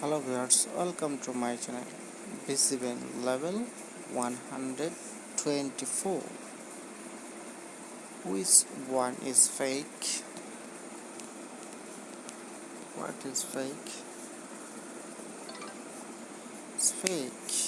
hello viewers welcome to my channel bcbn level 124 which one is fake? What is fake? It's fake.